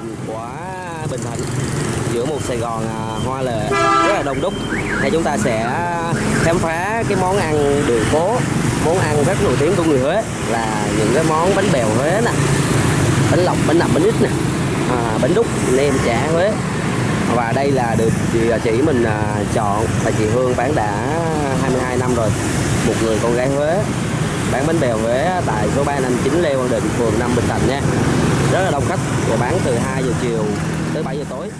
hình của Bình Thạnh giữa một Sài Gòn à, hoa lệ rất là đông đúc. thì chúng ta sẽ khám phá cái món ăn đường phố, món ăn rất nổi tiếng của người Huế là những cái món bánh bèo Huế nè, bánh lọc, bánh nậm, bánh ít nè, à, bánh đúc, nem chả Huế. Và đây là được chị, à, chị mình à, chọn và chị Hương bán đã 22 năm rồi. Một người con gái Huế bán bánh bèo Huế tại số 359 Lê Quang Định, phường 5 Bình Thạnh nha. Rất là đông khách và bán từ 2 giờ chiều tới 7 giờ tối.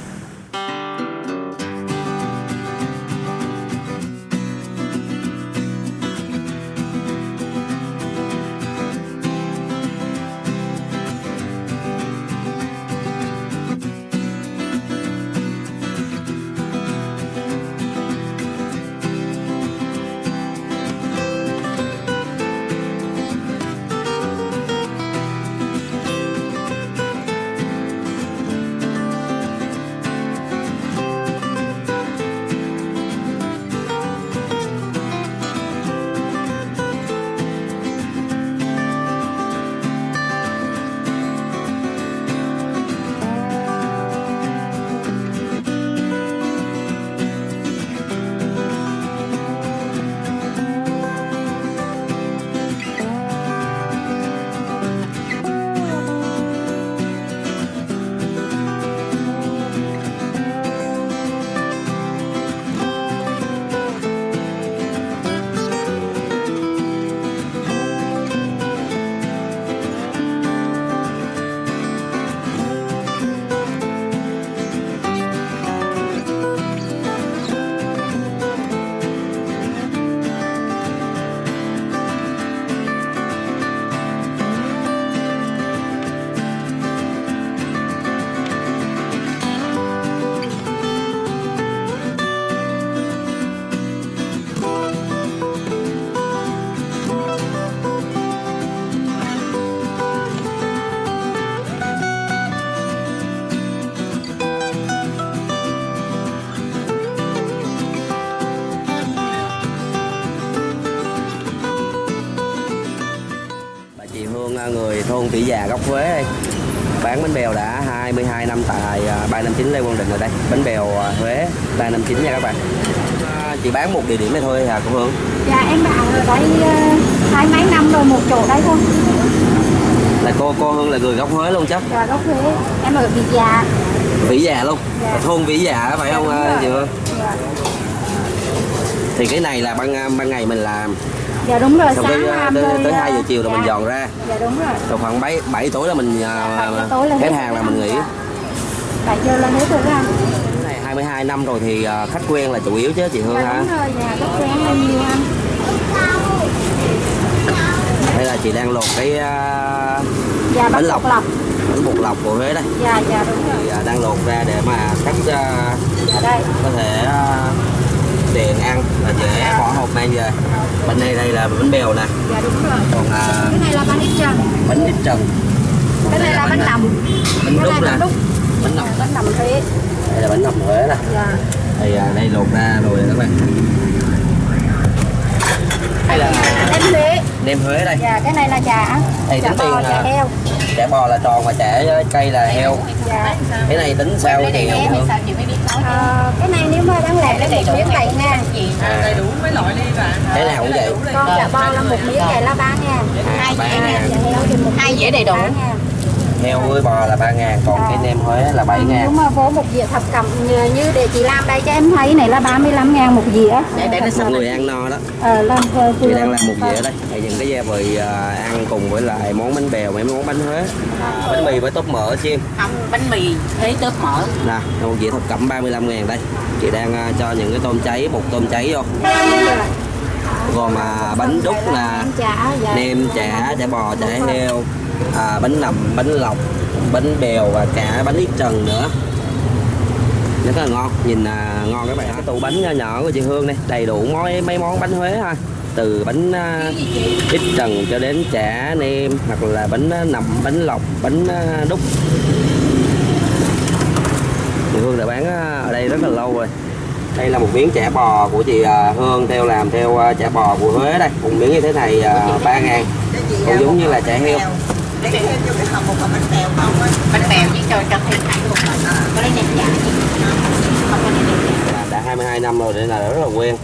Gốc Huế đây. bán bánh bèo đã 22 năm tại à, 359 Lê Quang Định rồi đây. Bánh bèo à, Huế 359 nha các bạn. À, chị bán một địa điểm này thôi hả cô Hương? Dạ em bán ở đây hai mấy năm rồi một chỗ đây thôi. Là cô cô Hương là người gốc Huế luôn chắc Dạ gốc Huế. Em ở Việt Già. Vĩ Già luôn? Dạ. thôn Vĩ Già phải không à, rồi. chị Hương? Dạ, thì cái này là ban à, ban ngày mình làm dạ đúng rồi xong sáng tới, tới, tới ờ, 2 giờ chiều là mình dạ. dọn ra. Dạ đúng rồi. Rồi khoảng 7, 7 tối là mình Bảy giờ tối là hết hàng là mình nghỉ. Dạ. Bảy giờ là hết rồi này 22 năm rồi thì khách quen là chủ yếu chứ chị Hương Dạ ha đúng rồi dạ gốc quen lên nhiều ăn đây là chị đang lột cái Dạ Bánh lọc. lọc. Bánh bột lọc của Huế đây. Dạ dạ đúng rồi. Thì đang lột ra để mà khách Dạ đây. có thể tiện ăn và dễ bỏ hộp mang về. Bên này đây là bánh bèo nè. Dạ đúng rồi. Còn à, Cái này là bánh ít trần. Bánh ít trần. Cái này là bánh nằm bánh đúc nè. Bánh đúc. Bánh Dạ, nằm Huế. Đây là bánh nọc Huế nè. Dạ. Thì à, đây lột ra rồi các bạn. Đây là Em Huế. Nem Huế đây. Dạ cái này là chả. Thầy Chả bò tiền chả à? heo. chả bò là tròn và chả cây là heo. Dạ. Cái này tính sao chị Em Ờ, cái này nếu mà đang lẻ là một miếng bảy ngàn à, đầy đủ mấy loại đi bạn. Thế nào cũng vậy? con chả bò là một miếng này là ba ngàn. Hai dĩa đầy đủ. Heo với bò là ba ngàn còn cái nem Huế là bảy ngàn. Mà vô một dĩa thập cẩm như, như để chị làm đây cho em thấy này là 35 ngàn một dĩa. Để- để nó một người ăn no đó. Ờ, làm chị đang làm một dĩa đây. Thì những cái gia vị à, ăn cùng với lại món bánh bèo mấy món bánh Huế bánh mì với tóp mỡ chim không bánh mì thế tớp mỡ. Nè một dĩa thập cẩm 35 ngàn đây. Chị đang à, cho những cái tôm cháy bột tôm cháy vô. Gồm à, bánh đúc là dạ. nem chả chả bò chả heo à, bánh nậm bánh lọc bánh bèo và cả bánh ít trần nữa. Rất là ngon nhìn à, ngon các bạn cái tủ bánh nhỏ nhỏ của chị Hương đây đầy đủ mấy mấy món bánh Huế ha từ bánh à, ít trần cho đến chả nem hoặc là bánh à, nậm bánh lọc bánh à, đúc. Chị Hương đã bán à, ở đây rất là lâu rồi. Đây là một miếng chả bò của chị à, Hương theo làm theo à, chả bò của Huế đây. Một miếng như thế này à, 3 ngàn. Cũng giống như là chả heo lấy thêm vô cái hộp một hộp bánh bèo không á? Bánh bèo với cho cho thêm thẳng luôn rồi. Ờ. Có lấy nhẹ nhàng không có lấy nem dạ, đã 22 năm rồi nên là rất là quen.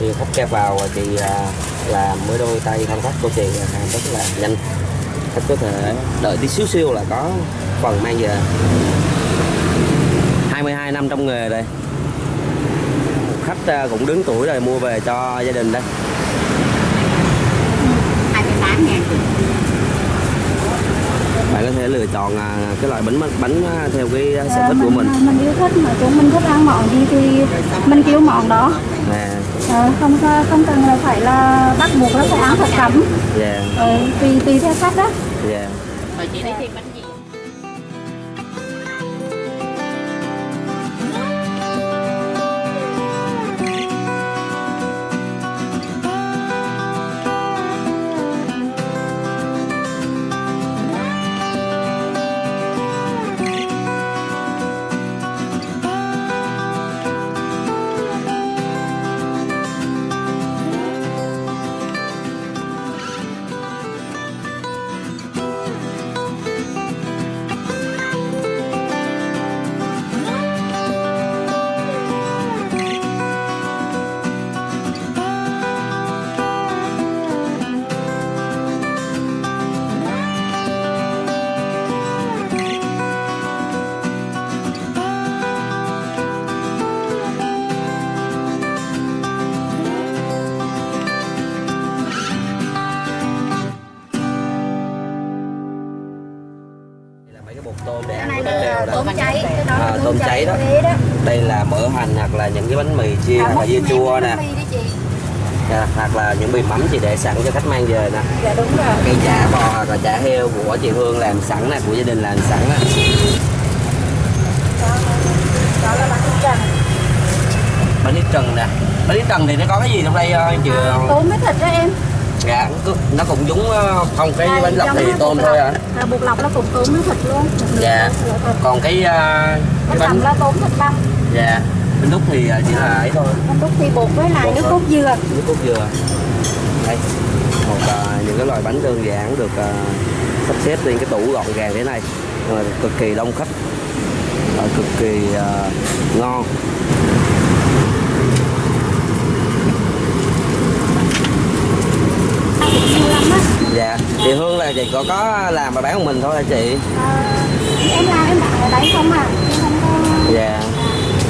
Thì khách kẹp vào thì à, là mới đôi tay thao tác của chị à, rất là nhanh. Khách có thể đợi tí xíu xíu là có phần mang về. 22 năm trong nghề đây. Khách à, cũng đứng tuổi rồi mua về cho gia đình đây. Ừ, 28 ngàn có thể lựa chọn à, cái loại bánh bánh à, theo cái à, sở thích của mình. Mình yêu thích mà chúng mình thích ăn món gì thì mình kêu món đó. Ờ, không có- không cần là phải là bắt buộc là phải ăn thật cấm. Dạ. Ờ, tùy tùy theo khách đó. Dạ là những cái bánh mì chiên À, hoặc là dưa chua nè. mì Dạ, hoặc là những bì mắm chị để sẵn cho khách mang về nè. Dạ đúng rồi. Cây chả bò hoặc là chả heo của chị Hương làm sẵn nè của gia đình làm sẵn nè. Đó, là bánh trần. Bánh ít trần nè. Bánh ít trần thì nó có cái gì trong đây ờ, chị tôm với thịt đó em. Dạ nó- cũng giống ờ, không cái Đây, bánh lọc thì cái tôm thôi à à, bột lọc nó cũng tôm với thịt luôn. Dạ. Còn cái ờ, cái bánh là tôm thịt băm. Dạ bánh đúc thì ờ, chỉ là ấy thôi. Bánh đúc thì bột với lại Bột nước cốt dừa. Nước cốt dừa. Đây. Một ờ, những cái loại bánh đơn giản được ờ, sắp xếp lên cái tủ gọn gàng thế này. Ờ, cực kỳ đông khách. Ờ, cực kỳ ờ, ngon. Dạ. Chị Hương là chị có có làm và bán của mình thôi hả chị? À, em làm em bán ở đấy không à. Em không có dạ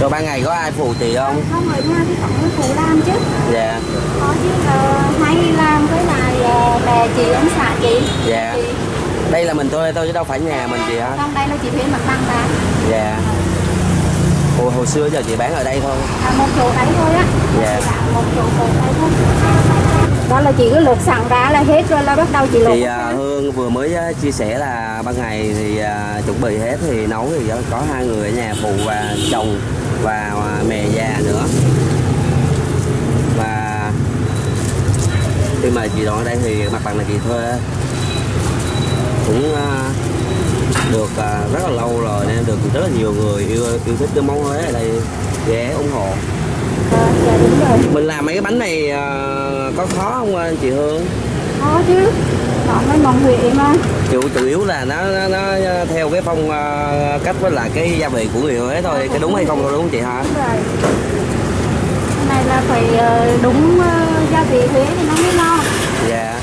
rồi ban ngày có ai phụ chị không? Không ở nhà thì có người phụ làm chứ. Dạ. Có chứ ờ, hay làm với lại ờ, bè chị ông xã chị. Dạ. chị. Đây là mình thôi thôi chứ đâu phải nhà mình chị hả? Trong đây là chị thuê mặt bằng bán dạ. Hồi, hồi xưa giờ chị bán ở đây thôi. À, một chỗ đấy thôi á. Dạ. Bán một chỗ một đấy thôi. Đó là chị cứ luộc sẵn ra là hết rồi là bắt đầu chị luộc thì à, Hương vừa mới à, chia sẻ là ban ngày thì à, chuẩn bị hết thì nấu thì có hai người ở nhà phụ và chồng và à, mẹ già nữa. Và khi mà chị dọn ở đây thì mặt bằng là chị thuê cũng à, được à, rất là lâu rồi nên được rất là nhiều người yêu yêu thích cái món Huế ở đây. Ghé ủng hộ. Ờ, dạ đúng rồi. Mình làm mấy cái bánh này à, có khó không anh chị Hương? Có chứ đó mấy món Huế mà chủ chủ yếu là nó, nó, nó theo cái phong ờ, cách với lại cái gia vị của người Huế thôi. Cái đúng hay không thôi đúng không chị hả? Đúng rồi. Cái này là phải ờ, đúng ờ, gia vị Huế thì nó mới ngon dạ.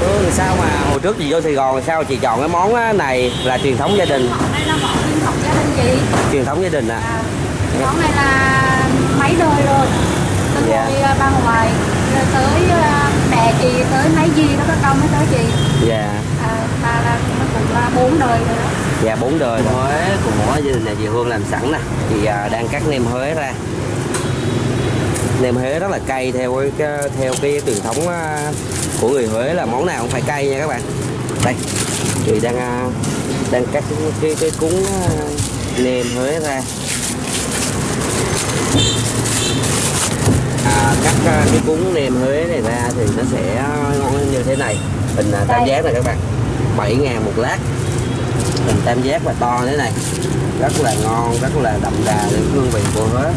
Ừ, sao mà hồi trước chị vô Sài Gòn sao chị chọn cái món này là truyền thống gia đình? Này là món truyền thống gia đình chị. Truyền thống gia đình à? À, món này là mấy đời rồi từ Dạ. hồi ờ, bà ngoại rồi tới ờ, tới mấy gì đó các con mới tới chị dạ. À, bà là nó cũng là bốn đời rồi đó. Dạ bốn đời. Huế của gia đình nhà chị Hương làm sẵn nè. Chị à, đang cắt nem Huế ra. Nem Huế rất là cay theo cái, cái theo cái truyền thống à, của người Huế là món nào cũng phải cay nha các bạn. Đây. Chị đang à, đang cắt cái cái, cái cuốn à, nem Huế ra à, cắt à, cái cuốn nem Huế này ra thì nó sẽ ngon như thế này. Hình à, tam giác này các bạn. 7 ngàn một lát. Hình tam giác và to thế này. Rất là ngon rất là đậm đà cái hương vị của Huế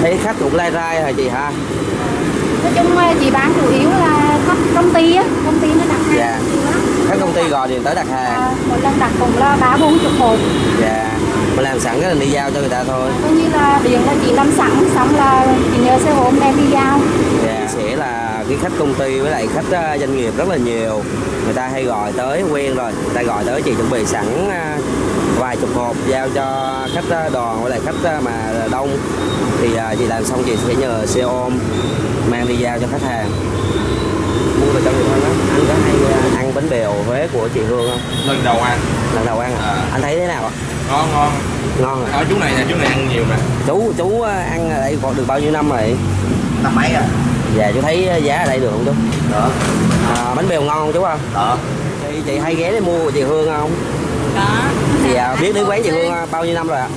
thấy khách cũng lai rai hả chị ha? Nói chung chị bán chủ yếu là khách công ty á. Công ty nó đặt hàng Dạ. nhiều lắm. Các công ty gọi điện tới đặt hàng. À, một lần đặt cũng là ba bốn chục hộp. Dạ mình làm sẵn cái là đi giao cho người ta thôi. Coi như là điện là chị làm sẵn xong là chị nhờ xe ôm đem đi giao. Dạ sẽ là cái khách công ty với lại khách ờ, doanh nghiệp rất là nhiều. Người ta hay gọi tới quen rồi. Người ta gọi tới chị chuẩn bị sẵn ờ, vài chục hộp giao cho khách ờ, đoàn với lại khách mà đông. Thì chị làm xong chị sẽ nhờ xe ôm mang đi giao cho khách hàng. Mua về cho người thân đó anh có hay ăn bánh bèo Huế của chị Hương không? Lần đầu ăn. Lần đầu ăn à? À. anh thấy thế nào ạ? Ngon ngon. Ngon à? Ở chú này nè chú này ăn nhiều nè. Chú chú ờ, ăn ở đây còn được bao nhiêu năm rồi? Năm mấy à dạ chú thấy giá ở đây được không chú? Đó à, bánh bèo ngon không chú không đó chị, chị hay ghé để mua của chị Hương không? Có. à, biết đến quán chị Hương à, bao nhiêu năm rồi ạ?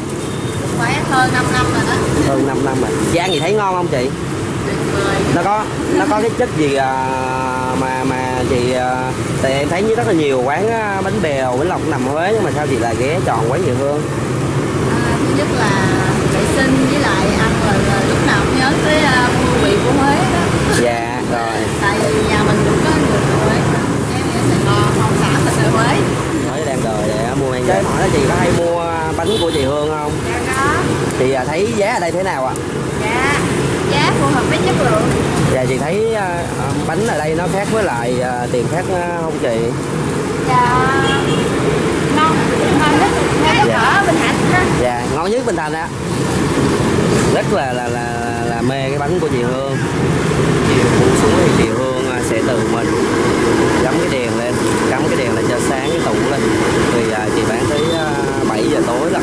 Quán hơn 5 năm rồi đó. hơn 5 năm rồi. Chị ăn gì thấy ngon không chị? Nó có nó có cái chất gì à, mà mà chị à, tại em thấy như rất là nhiều quán à, bánh bèo bánh lọc nằm Huế nhưng mà sao chị lại ghé chọn quán chị Hương À, thứ nhất là vệ sinh với lại ăn là, là lúc nào cũng nhớ tới uh, hương vị của Huế đó. dạ rồi Tại vì nhà mình cũng có người Huế. Ở Sài Gòn, không xã mình ở Huế. nói đang đời để mua mang chơi hỏi là chị có hay mua bánh của chị Hương không Dạ có. chị à, thấy giá ở đây thế nào ạ Dạ. Giá phù hợp với chất lượng. Dạ chị thấy à, bánh ở đây nó khác với lại à, tiền khác à, không chị? Dạ ngon. Ngon nhất ngay Dạ. ở Bình Thạnh ha. Dạ ngon nhất Bình Thành á rất là là là là mê cái bánh của chị Hương. Chị buông xuống thì chị Hương sẽ từ mình cắm cái đèn lên cắm cái đèn lên cho sáng cái tủ lên. Thì chị bán tới à, 7 giờ tối là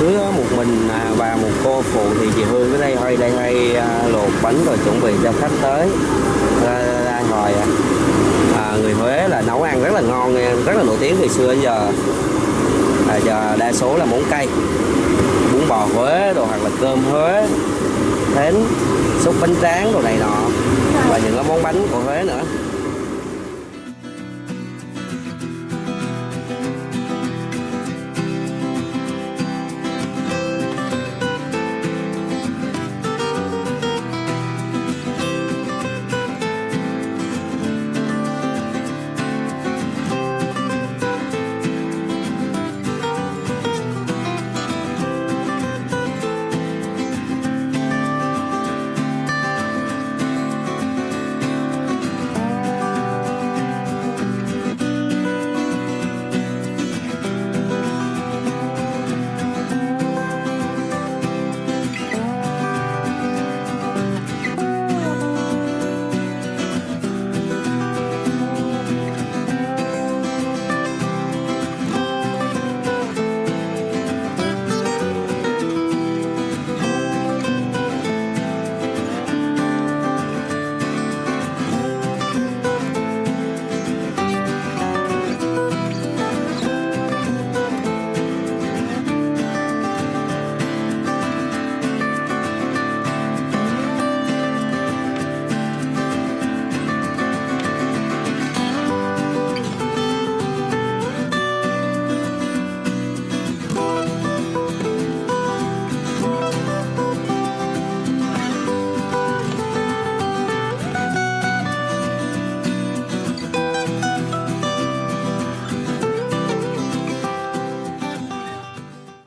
cứ mình à, và một cô phụ thì chị Hương ở đây hơi đây hay à, luộc bánh rồi chuẩn bị cho khách tới ra, ra, à. À, người Huế là nấu ăn rất là ngon rất là nổi tiếng từ xưa đến giờ à, giờ đa số là món cay bún bò Huế đồ hoặc là cơm Huế thến xúc bánh tráng đồ này nọ và những cái món bánh của Huế nữa